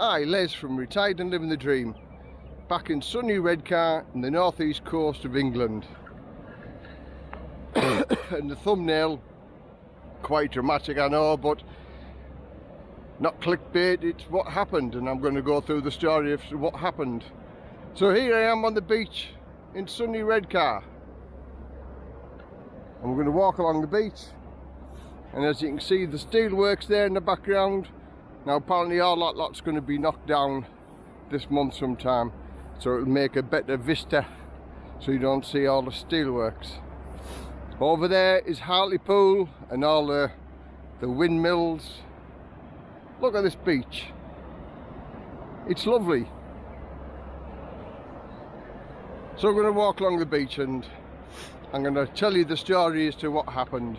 Hi, Les from Retired and Living the Dream, back in sunny Redcar in the northeast coast of England. and the thumbnail, quite dramatic I know, but not clickbait, it's what happened and I'm going to go through the story of what happened. So here I am on the beach in sunny Redcar. And we're going to walk along the beach and as you can see the steelworks there in the background now apparently all that lot's going to be knocked down this month sometime so it'll make a better vista so you don't see all the steelworks. Over there is Hartlepool and all the, the windmills. Look at this beach. It's lovely. So I'm going to walk along the beach and I'm going to tell you the story as to what happened.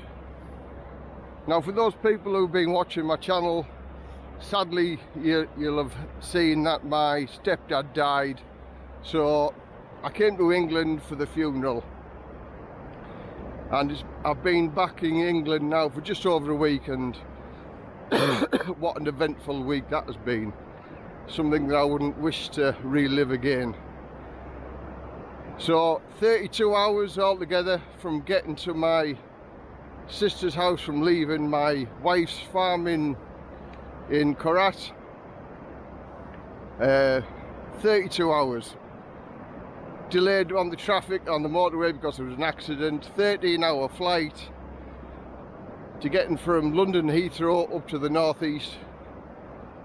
Now for those people who've been watching my channel sadly you, will have seen that my stepdad died so I came to England for the funeral. And I've been back in England now for just over a week and what an eventful week that has been. Something that I wouldn't wish to relive again. So 32 hours altogether from getting to my sister's house from leaving my wife's farm in in Korat. Uh, 32 hours. Delayed on the traffic on the motorway because there was an accident. 13 hour flight to getting from London Heathrow up to the northeast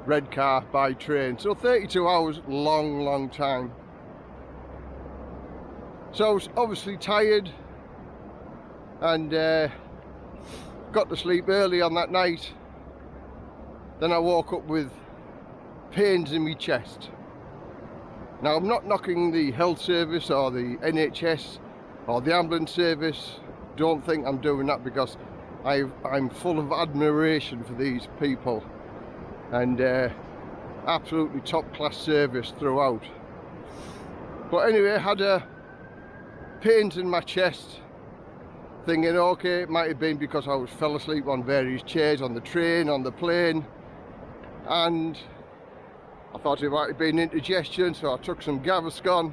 Redcar by train. So 32 hours, long, long time. So I was obviously tired and uh, got to sleep early on that night then I woke up with pains in my chest. Now I'm not knocking the health service or the NHS or the ambulance service. Don't think I'm doing that because i am full of admiration for these people and uh, absolutely top class service throughout. But anyway, I had a pains in my chest thinking okay it might have been because I was fell asleep on various chairs on the train, on the plane and I thought it might have been indigestion so I took some Gaviscon.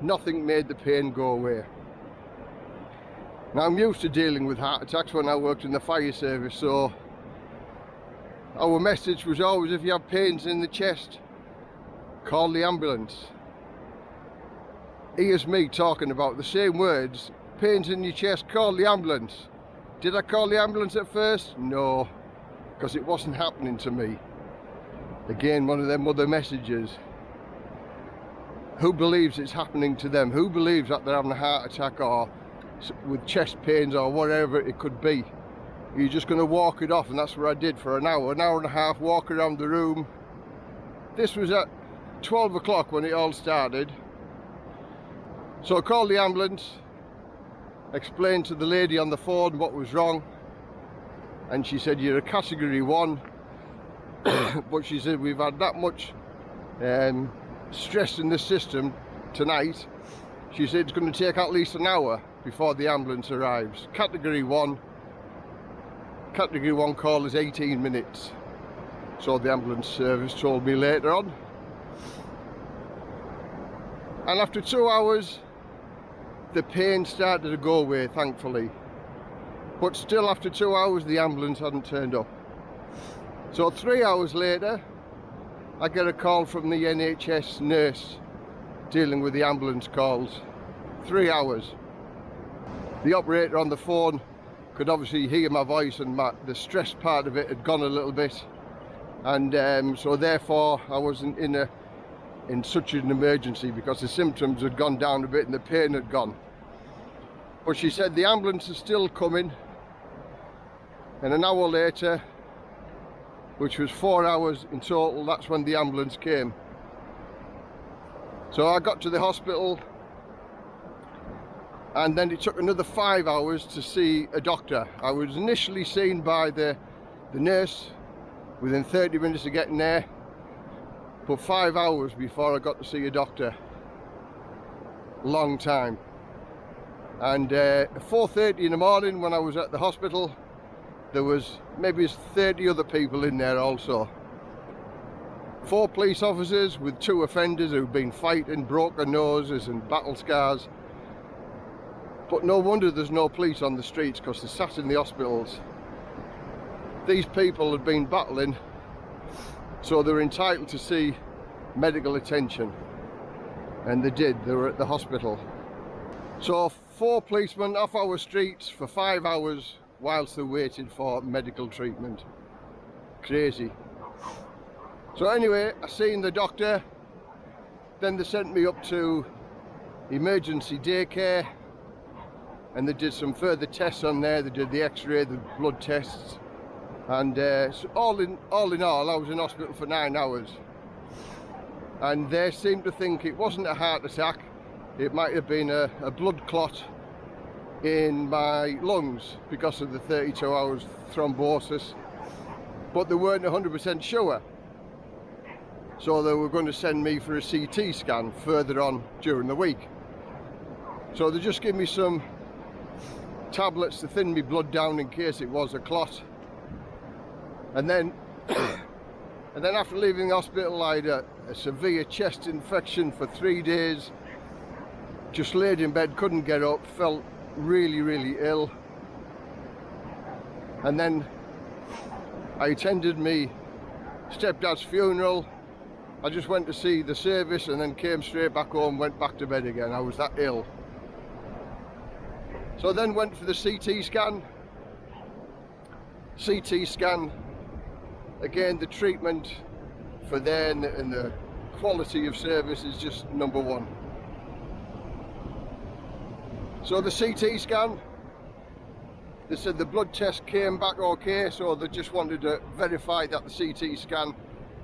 Nothing made the pain go away. Now I'm used to dealing with heart attacks when I worked in the fire service so our message was always if you have pains in the chest call the ambulance. Here's me talking about the same words pains in your chest call the ambulance. Did I call the ambulance at first? no because it wasn't happening to me again one of them other messages. Who believes it's happening to them? Who believes that they're having a heart attack or with chest pains or whatever it could be? You're just going to walk it off and that's what I did for an hour an hour and a half walk around the room. This was at 12 o'clock when it all started. So I called the ambulance explained to the lady on the phone what was wrong and she said you're a category one but she said we've had that much um, stress in the system tonight. She said it's going to take at least an hour before the ambulance arrives. Category 1 category 1 call is 18 minutes. So the ambulance service told me later on. And after two hours the pain started to go away thankfully. But still after two hours the ambulance hadn't turned up so three hours later, I get a call from the NHS nurse dealing with the ambulance calls. Three hours. The operator on the phone could obviously hear my voice and my, the stress part of it had gone a little bit. And um, so therefore I wasn't in a in such an emergency because the symptoms had gone down a bit and the pain had gone. But she said the ambulance is still coming and an hour later which was four hours in total that's when the ambulance came. So I got to the hospital and then it took another five hours to see a doctor. I was initially seen by the the nurse within 30 minutes of getting there but five hours before I got to see a doctor. Long time. And uh, 4.30 in the morning when I was at the hospital there was maybe 30 other people in there also four police officers with two offenders who've been fighting, broken noses and battle scars. But no wonder there's no police on the streets because they're sat in the hospitals. These people had been battling, so they're entitled to see medical attention. And they did, they were at the hospital. So four policemen off our streets for five hours whilst they waited for medical treatment. Crazy. So anyway, I seen the doctor, then they sent me up to emergency daycare and they did some further tests on there, they did the x-ray, the blood tests and uh, so all in all in all I was in hospital for nine hours. And they seemed to think it wasn't a heart attack. It might have been a, a blood clot in my lungs because of the 32 hours thrombosis but they weren't 100% sure. So they were going to send me for a CT scan further on during the week. So they just gave me some tablets to thin me blood down in case it was a clot. And then and then after leaving the hospital I had a, a severe chest infection for three days. Just laid in bed couldn't get up felt really really ill. And then I attended me stepdad's funeral. I just went to see the service and then came straight back home went back to bed again. I was that ill. So I then went for the CT scan. CT scan again the treatment for then and the quality of service is just number one so the CT scan they said the blood test came back okay so they just wanted to verify that the CT scan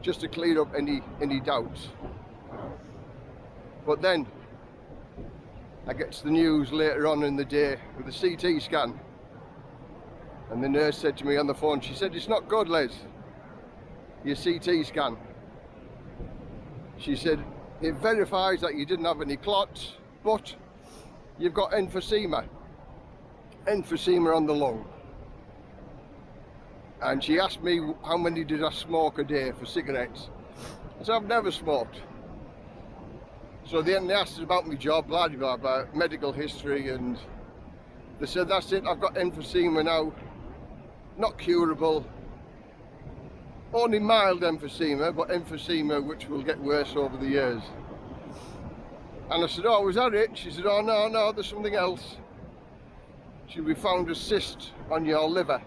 just to clear up any any doubts but then I get to the news later on in the day with the CT scan and the nurse said to me on the phone she said it's not good Les your CT scan. She said, it verifies that you didn't have any clots, but you've got emphysema. Emphysema on the lung. And she asked me how many did I smoke a day for cigarettes. I said, I've never smoked. So then they asked about my job, blah, blah, blah, medical history, and they said, that's it, I've got emphysema now, not curable, only mild emphysema, but emphysema which will get worse over the years. And I said, oh, was that it? She said, oh, no, no, there's something else. She we found a cyst on your liver.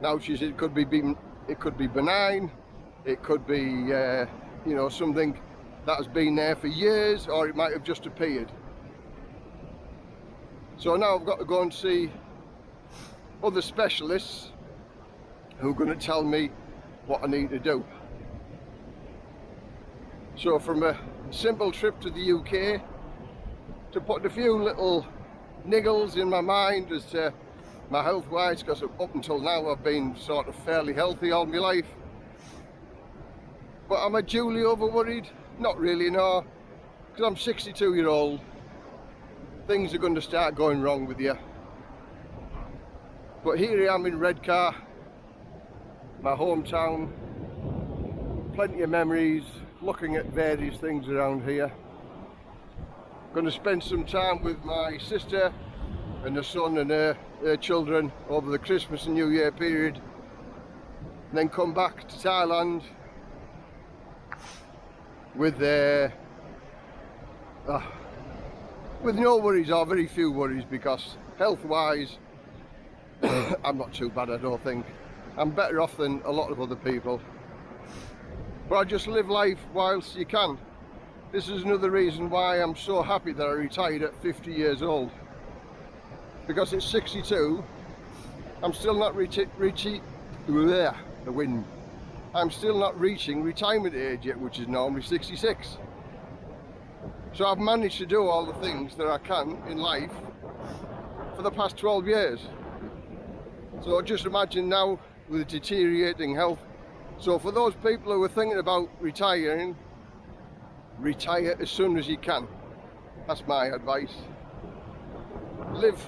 Now, she said, it could be, it could be benign, it could be, uh, you know, something that has been there for years, or it might have just appeared. So now I've got to go and see other specialists who are going to tell me what I need to do. So from a simple trip to the UK to put a few little niggles in my mind as to my health wise because up until now I've been sort of fairly healthy all my life. But am I duly over worried? Not really no. Because I'm 62 year old. Things are going to start going wrong with you but here I am in Redcar my hometown. Plenty of memories looking at various things around here going to spend some time with my sister and her son and her, her children over the Christmas and New Year period and then come back to Thailand with uh, uh, with no worries or very few worries because health wise I'm not too bad I don't think I'm better off than a lot of other people. But I just live life whilst you can. This is another reason why I'm so happy that I retired at 50 years old. Because at 62, I'm still not reaching, reaching, the wind. I'm still not reaching retirement age yet, which is normally 66. So I've managed to do all the things that I can in life for the past 12 years. So just imagine now with deteriorating health. So for those people who are thinking about retiring, retire as soon as you can. That's my advice. Live,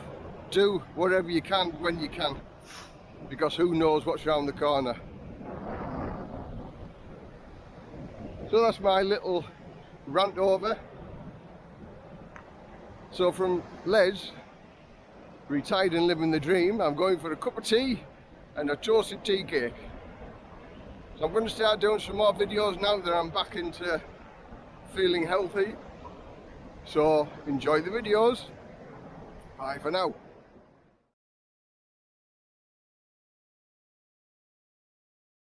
do whatever you can when you can, because who knows what's around the corner. So that's my little rant over. So from Les, retired and living the dream, I'm going for a cup of tea and a toasted tea cake. So I'm going to start doing some more videos now that I'm back into feeling healthy. So enjoy the videos. Bye for now.